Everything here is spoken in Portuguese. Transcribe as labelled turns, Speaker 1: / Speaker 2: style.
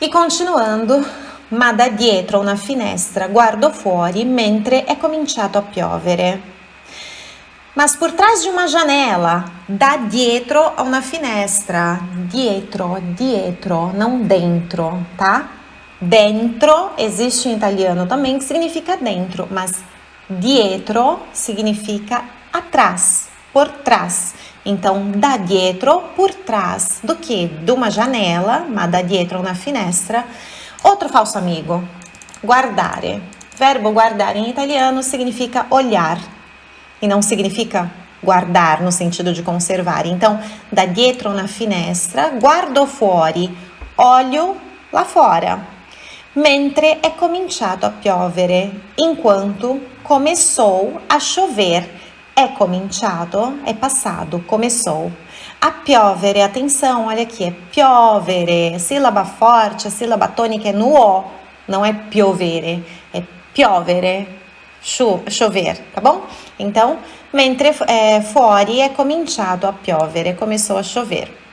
Speaker 1: E continuando, ma da dietro una finestra guardo fuori mentre è cominciato a piovere. Mas por trás de uma janela, da dietro a una finestra. Dietro, dietro, não dentro, tá? Dentro existe em italiano também que significa dentro, mas dietro significa atrás, por trás. Então, da dietro, por trás do que? De uma janela, ma da dietro una finestra. Outro falso amigo, guardare. Verbo guardare em italiano significa olhar e não significa guardar no sentido de conservar. Então, da dietro una finestra, guardo fuori, olho lá fora. Mentre è cominciato a piovere, enquanto começou a chover é cominciato, é passado, começou. A piovere, atenção, olha aqui, é piovere, sílaba forte, a sílaba tônica é no O, não é piovere, é piovere, cho chover, tá bom? Então, mentre é, fuori é cominciato a piovere, começou a chover.